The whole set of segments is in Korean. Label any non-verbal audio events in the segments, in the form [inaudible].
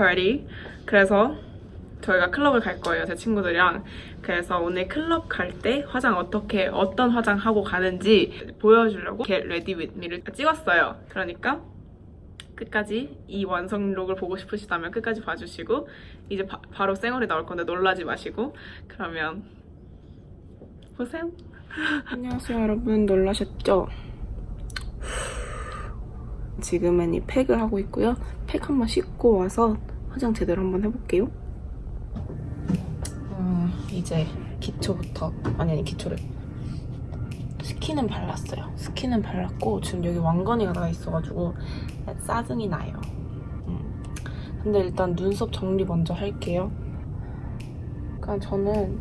party. 그래서 저희가 클럽을 갈 거예요 제 친구들이랑. 그래서 오늘 클럽 갈 때 화장 어떻게 어떤 화장 하고 가는지 보여주려고 Get Ready With Me를 찍었어요. 그러니까 끝까지 이 완성록을 보고 싶으시다면 끝까지 봐주시고 이제 바, 바로 쌩얼이 나올 건데 놀라지 마시고 그러면 보세요. 안녕하세요 여러분. 놀라셨죠? [laughs] 지금은 이 팩을 하고 있고요. 팩 한번 씻고 와서 화장 제대로 한번 해볼게요. 음, 이제 기초부터 아니 아니 기초를 스킨은 발랐어요. 스킨은 발랐고 지금 여기 왕건이가 나 있어가지고 짜증이 나요. 음. 근데 일단 눈썹 정리 먼저 할게요. 그냥 저는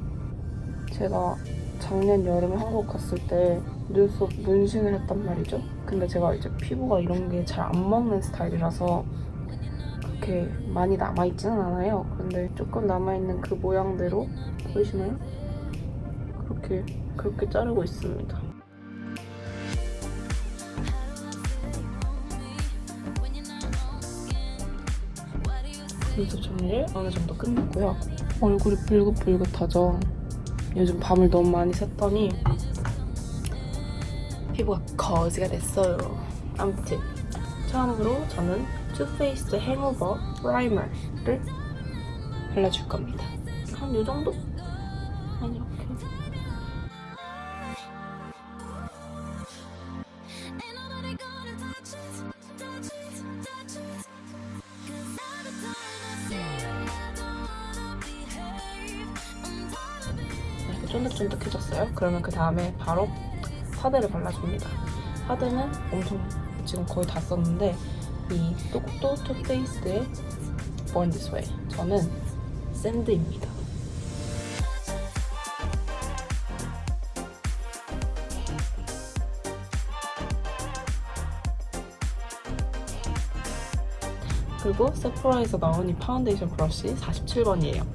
제가 작년 여름에 한국 갔을 때 눈썹 문신을 했단 말이죠. 근데 제가 이제 피부가 이런 게 잘 안 먹는 스타일이라서 그렇게 많이 남아있지는 않아요. 근데 조금 남아있는 그 모양대로 보이시나요? 그렇게 그렇게 자르고 있습니다. 눈썹 정리를 어느 정도 끝냈고요. 얼굴이 붉긋붉긋하죠? 요즘 밤을 너무 많이 샜더니 피부가 거지가 됐어요. 아무튼 처음으로 저는 Too Faced Hangover primer를 발라줄 겁니다. 한이 정도? 한. 이렇게 쫀득쫀득해졌어요. 그러면 그 다음에 바로 파데를 발라줍니다. 파데는 엄청 지금 거의 다 썼는데 이 똑똑 Too Faced의 Born This Way 저는 Sand입니다. 그리고 Sephora에서 나온 이 파운데이션 브러쉬 47번이에요.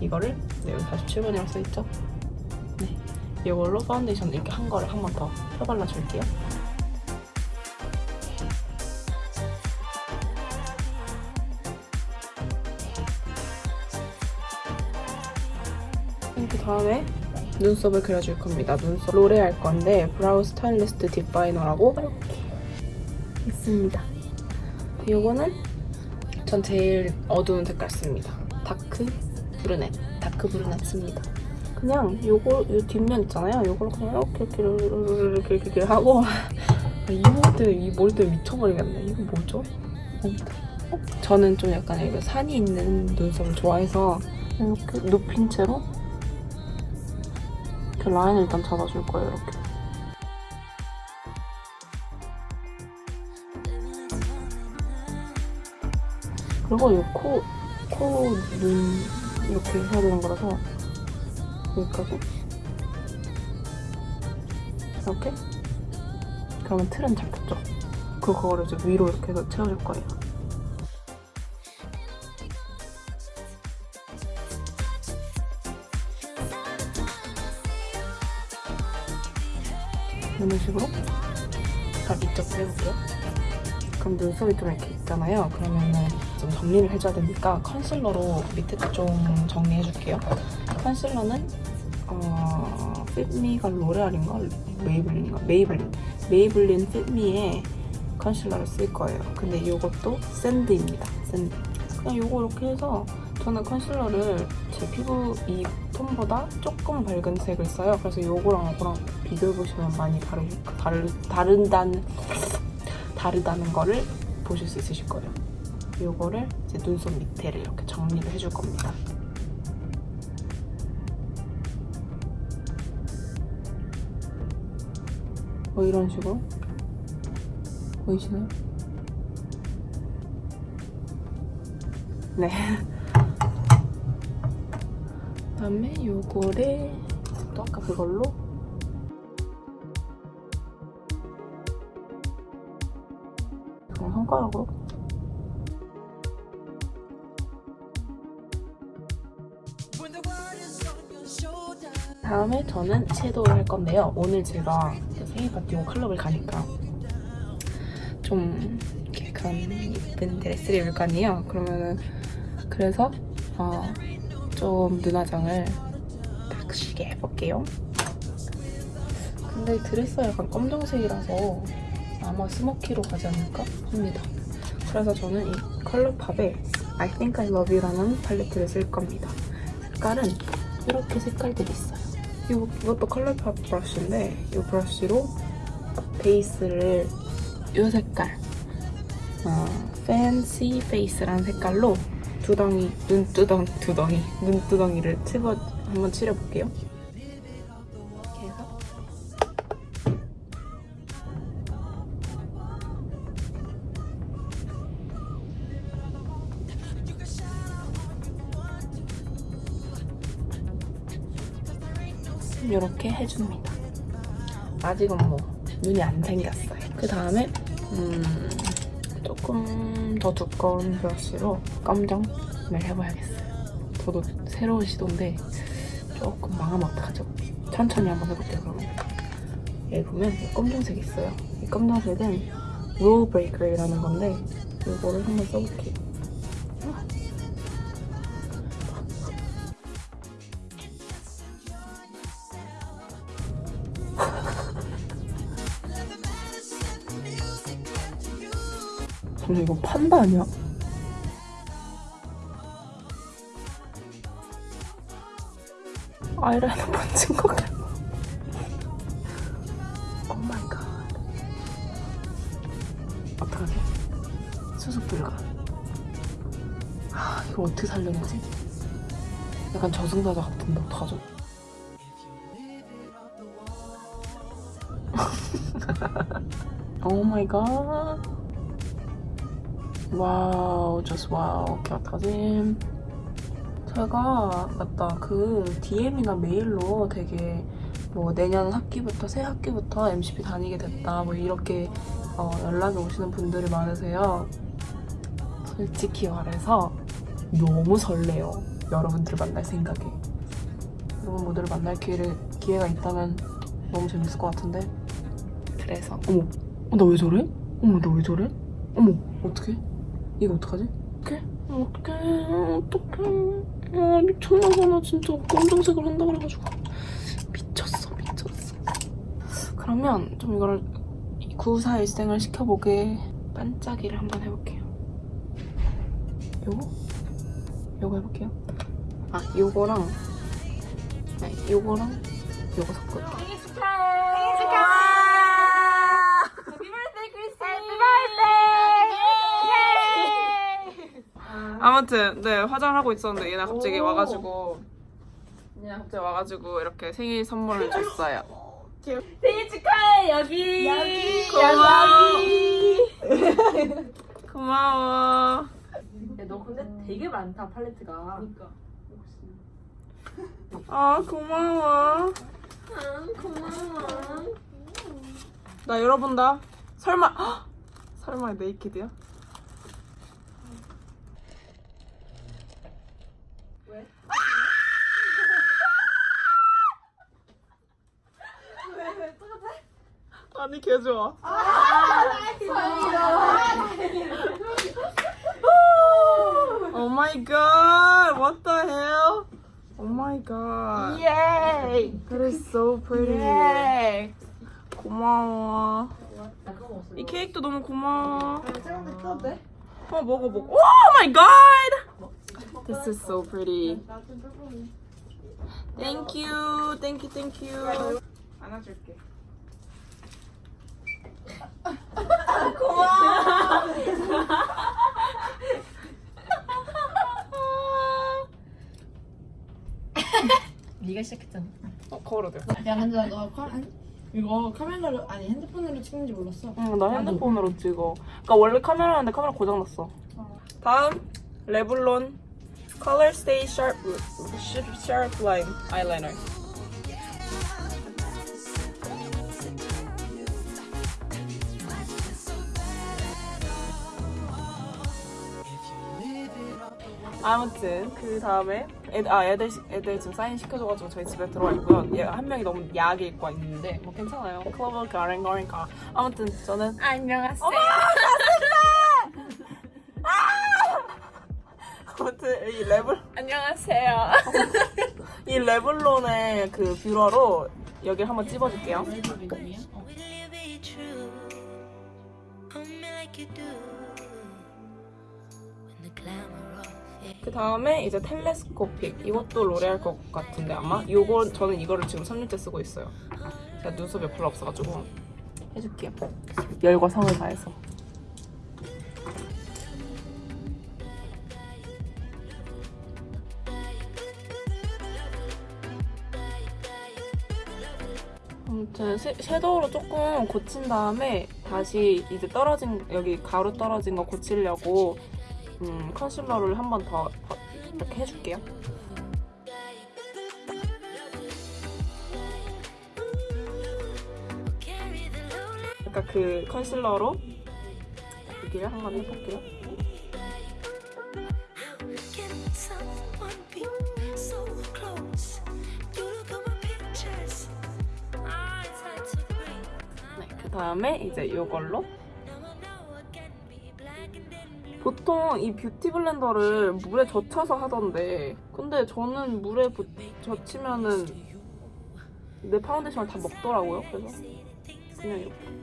이거를 네, 여기 47번이라고 써있죠? 네, 이걸로 파운데이션 이렇게 한 거를 한 번 더 펴발라줄게요. 그 다음에 눈썹을 그려줄 겁니다. 눈썹 L'Oréal 할 건데 Brow Stylist Definer라고 이렇게 있습니다. 이거는 전 제일 어두운 색깔 씁니다. Dark Brunette, Dark Brunette 씁니다. 그냥 요거 요 뒷면 있잖아요. 요걸 그냥 이렇게 이렇게 이렇게 이렇게, 이렇게 하고 [laughs] 이 머리들 이 머리들 미쳐버리겠네. 이거 뭐죠? 어? 저는 좀 약간 이거 산이 있는 눈썹을 좋아해서 이렇게 눕힌 채로 이렇게 라인을 일단 잡아줄 거예요. 이렇게. 그리고 이 코, 코, 눈 이렇게 해야 되는 거라서 여기까지 이렇게 그러면 틀은 잡혔죠? 그거를 이제 위로 이렇게 해서 채워줄 거예요. 이런 식으로 다 밑적을 해볼게요. 그럼 눈썹이 좀 이렇게 있잖아요. 그러면은 좀 정리를 해줘야 되니까 컨실러로 밑에 좀 정리해줄게요. 컨실러는 어, 핏미가 로레알인가? 메이블린인가? 메이블린. 메이블린 핏미의 컨실러를 쓸 거예요. 근데 이것도 Sand입니다. Sand. 그냥 이거 이렇게 해서 저는 컨실러를 제 피부 이 톤보다 조금 밝은 색을 써요. 그래서 이거랑 이거랑 비교해보시면 많이 다르, 다르, 다른다는 다르다는 거를 보실 수 있으실 거예요. 이거를 이제 눈썹 밑에를 이렇게 정리를 해줄 겁니다. 뭐 이런 식으로 보이시나요? 네. [laughs] 그다음에 요거를 또 아까 그걸로 그냥 손가락으로 다음에 저는 섀도우를 할 건데요. 오늘 제가 생일 파티 온 클럽을 가니까 좀 이렇게 그런 예쁜 드레스를 입을 거 아니에요. 그러면은 그래서 어, 좀 눈화장을 빡시게 해볼게요. 근데 이 드레스가 약간 검정색이라서 아마 스모키로 가지 않을까 합니다. 그래서 저는 이 컬러팝의 I Think I Love You라는 팔레트를 쓸 겁니다. 색깔은 이렇게 색깔들이 있어요. 이거, 이것도 컬러팝 브러쉬인데 이 브러쉬로 베이스를 이 색깔 어, Fancy Face라는 색깔로 두덩이, 눈두덩, 두덩이, 눈두덩이를 칠어, 한번 칠해볼게요. 이렇게 해줍니다. 아직은 뭐 눈이 안 생겼어요. 그 다음에 음, 조금 더 두꺼운 브러쉬로 검정을 해봐야겠어요. 저도 새로운 시도인데 조금 망하면 어떡하죠? 천천히 한번 해볼게요 그러면. 여기 보면 이 검정색이 있어요. 이 검정색은 롤 브레이커라는 건데 이거를 한번 써볼게요. 근데 이거 판다 아니야? 아이라이너 [laughs] 번진 것 같아. Oh my god. 어떡하지? 수습 불가. 아, 이거 어떻게 살려내지? 약간 저승사자 같은데 어떡하죠? Oh [laughs] my god. Wow, just wow. Okay, 어떡하지? 제가 맞다 그 DM이나 메일로 되게 뭐 내년 학기부터 새 학기부터 MCP 다니게 됐다 뭐 이렇게 어, 연락이 오시는 분들이 많으세요. 솔직히 말해서 너무 설레요. 여러분들 만날 생각에. 여러분 모두를 만날 기회를, 기회가 있다면 너무 재밌을 것 같은데. 그래서 어머, 나왜 저래? 어머, 나 왜 저래? 어머, 어떡해? 이거 어떡하지? 어떡해? 어떡해, 어떡해. 아, 미쳤나봐. 나 진짜 검정색을 한다 그래가지고. 미쳤어, 미쳤어. 그러면 좀 이거를 구사 일생을 시켜보게 반짝이를 한번 해볼게요. 요거? 요거 해볼게요. 아, 요거랑 아니, 요거랑 요거 섞을게요. 생일 축하해. 생일 축하해. Happy birthday Chris. Happy birthday. 아무튼 네 화장을 하고 있었는데 얘네 갑자기 오. 와가지고 얘네 갑자기 와가지고 이렇게 생일 선물을 줬어요. 생일 축하해 여기. 여기, 고마워. 여기. [laughs] 고마워. 야, 너 근데 되게 많다 팔레트가. 그러니까. 아 고마워. 고마워. 나 열어본다. 설마 헉! [gasps] 설마 네이키드야? 아니 개 좋아. Oh my god! What the hell? Oh my god. 예이. That is so pretty. 예. 고마워. 나 그거 먹었어. 이 케이크도 너무 고마워. 짱한데 떠도 돼? 어 먹어 먹어. Oh my god! This is so pretty. 나좀 조금 Thank you, thank you, thank you. 안아줄게. 네가 시작했잖아. 어 걸어도 돼. 야 근데 나너 카, 한- 이거 카메라로 아니 핸드폰으로 찍는지 몰랐어 응, 나 핸드폰으로 찍어. 그러니까 원래 카메라였는데 카메라 고장 났어. 다음 레블론 Color Stay Sharp Sharp Line Eyeliner. 아 아무튼 그 다음에 애들, 아 애들 애들 지금 사인 시켜줘가지고 저희 집에 들어와 있고요. 얘한 명이 너무 야하게 입고 있는데 뭐 괜찮아요. 클럽을 가랭거랭가. 그 아무튼 저는 안녕하세요. 어머, 아! 아무튼 이 레블 안녕하세요. 이 레블론의 그 뷰러로 여기를 한번 찝어줄게요. 네, 네, 네. 어. 그 다음에 이제 텔레스코픽 이것도 로레알 것 같은데 아마 요거 저는 이거를 지금 3년째 쓰고 있어요. 제가 눈썹이 별로 없어가지고 해줄게요. 열과 성을 다해서. 아무튼 섀- 섀도우로 조금 고친 다음에 다시 이제 떨어진 여기 가루 떨어진 거 고치려고 음, 컨실러를 한 번 더 이렇게 해줄게요. 그러니까 그 컨실러로 여기를 한 번 해볼게요. 네, 그 다음에 이제 이걸로 보통 이 Beauty Blender를 물에 젖혀서 하던데 근데 저는 물에 부- 젖히면은 내 파운데이션을 다 먹더라고요. 그래서 그냥 이렇게.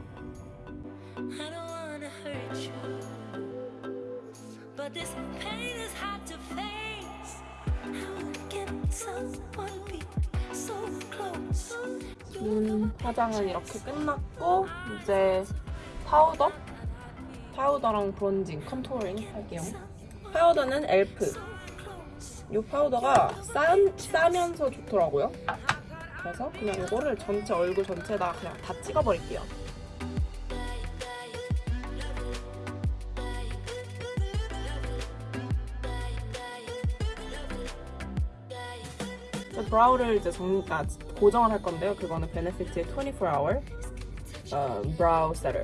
눈 화장은 이렇게 끝났고 이제 파우더 파우더랑 bronzing contouring 할게요. 파우더는 e.l.f.. 이 파우더가 싸, 싸면서 좋더라고요. 그래서 그냥 이거를 전체 얼굴 전체에다 그냥 다 찍어버릴게요. brow를 이제 정, 아, 고정을 할 건데요. 그거는 Benefit의 24 hour 어, Brow Setter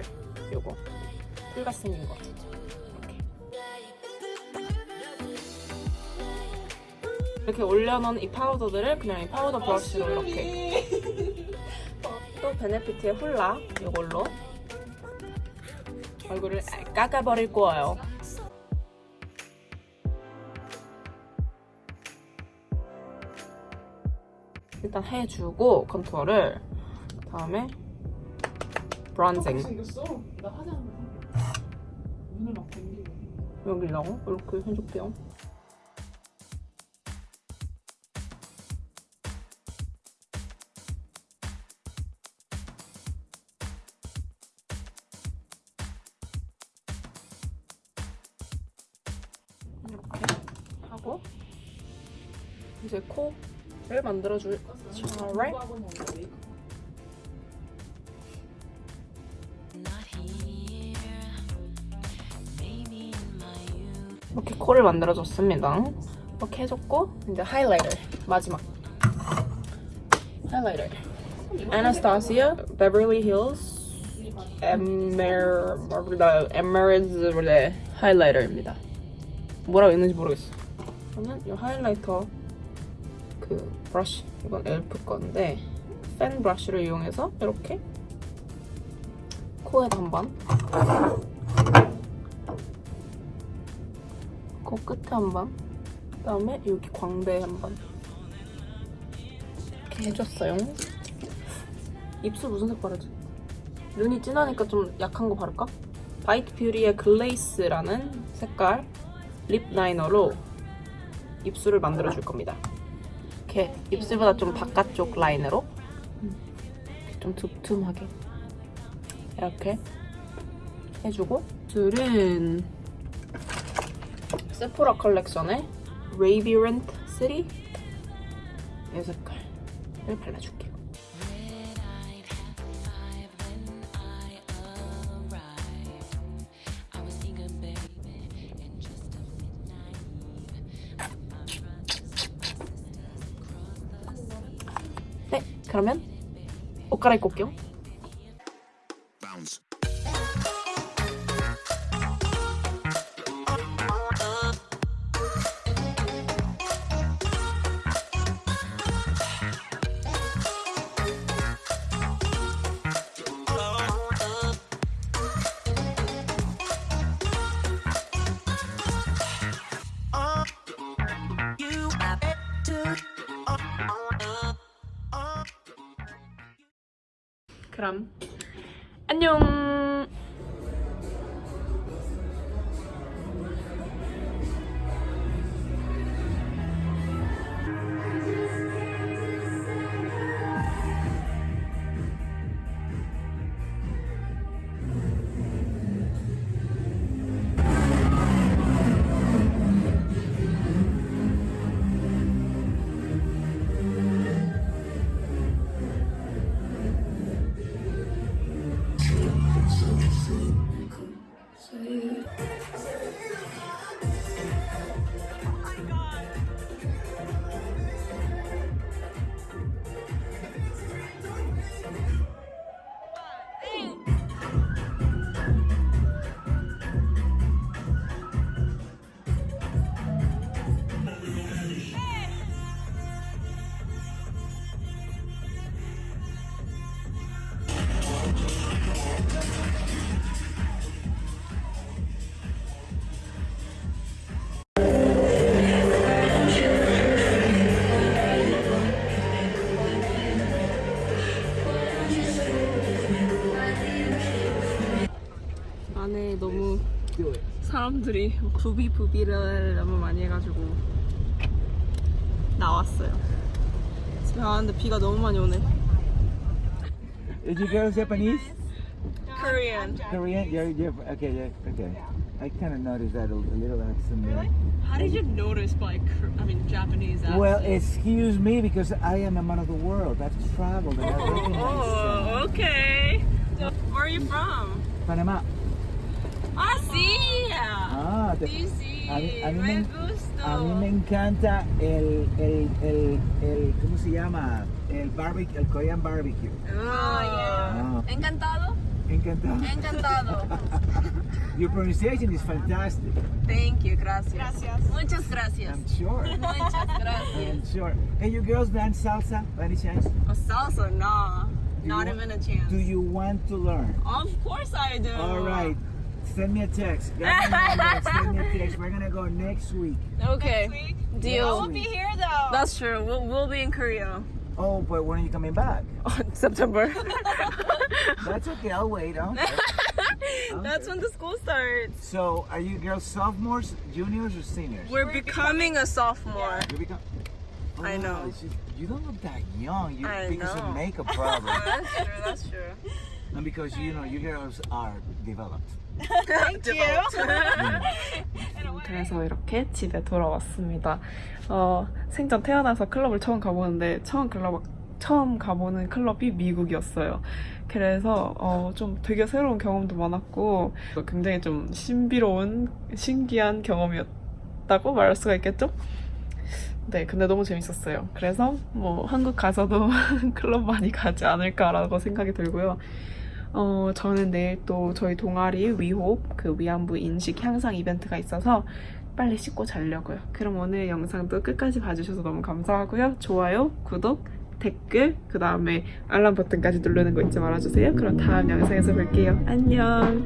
요거 풀같이 생긴 거. 이렇게. 이렇게 올려놓은 이 파우더들을 그냥 이 파우더 브러쉬로 이렇게. 또 Benefit의 Hoola 요걸로. 얼굴을 깎아버릴 거예요. 일단 해주고 컨투어를 다음에 브론징 눈을 막 댕기고. 여기랑 이렇게 해줄게요. 이렇게 하고 이제 코를 만들어줄 차례 코를 만들어줬습니다. 이렇게 해줬고 이제 하이라이터 마지막 하이라이터 Anastasia Beverly Hills Emerald 하이라이터입니다. 뭐라고 있는지 모르겠어. 저는 이 하이라이터 그 브러쉬 이건 엘프 건데 팬 브러쉬를 이용해서 이렇게 코에 한번 코 끝에 한 번, 그다음에 여기 광대에 한 번. 이렇게 해줬어요. 입술 무슨 색 바르지? 눈이 진하니까 좀 약한 거 바를까? Bite Beauty의 Glace라는 색깔 lip liner로 입술을 만들어 줄 겁니다. 이렇게 입술보다 좀 바깥쪽 라인으로 좀 두툼하게 이렇게 해주고 입술은 Sephora Collection의 Radiant City 이 색깔을 발라줄게요. 네, 그러면 옷 갈아입고 올게요. 사람들이 부비부비를 너무 많이 해가지고 나왔어요. 집에 가는데 비가 너무 많이 오네. Is you girls Japanese? Korean. Korean? You're, you're okay, yeah, okay. I kind of noticed that a, a little accent there. How did you notice by, I mean, Japanese accent? Well, excuse me because I am a man of the world. I've traveled and I recognize Oh, okay. Where are you from? Panama. Ah, sí. Ah, te- Sí, sí. a mí, a mí Me me, gusta. a mí me encanta el, el, el, el, ¿cómo se llama? El barbecue, el Korean barbecue. Oh, Ah, Encantado. encantado. Encantado. [laughs] Your pronunciation is fantastic. Thank you, gracias. Muchas gracias. I'm sure. Muchas gracias. I'm sure. Hey, you girls dance salsa by any chance? A salsa, nah. Do Not you even a chance. Do you want to learn? Of course I do. All right. Send me a text. Got my. Send me a text. We're gonna go next week. Okay. Deal. Next be Here though. That's true. We'll, we'll be in Korea Oh, but when are you coming back? [laughs] on September. [laughs] That's okay. I'll wait. Huh? [laughs] That's when the school starts. So, are you girls sophomores, juniors, or seniors? We're becoming a sophomore. You become. I oh, know. Oh, you- You don't look that young. You I because know. of makeup problem, That's true. That's true. And because you know you girls are developed. [laughs] 그래서 이렇게 집에 돌아왔습니다. 어, 생전 태어나서 클럽을 처음 가보는데 처음 클럽 처음 가보는 클럽이 미국이었어요. 그래서 어, 좀 되게 새로운 경험도 많았고 굉장히 좀 신비로운 신기한 경험이었다고 말할 수가 있겠죠? 네, 근데 너무 재밌었어요. 그래서 뭐 한국 가서도 [laughs] 클럽 많이 가지 않을까라고 생각이 들고요. 어, 저는 내일 또 저희 동아리 위홉 그 위안부 인식 향상 이벤트가 있어서 빨리 씻고 자려고요. 그럼 오늘 영상도 끝까지 봐주셔서 너무 감사하고요. 좋아요, 구독, 댓글, 그 다음에 알람 버튼까지 누르는 거 잊지 말아주세요. 그럼 다음 영상에서 뵐게요. 안녕!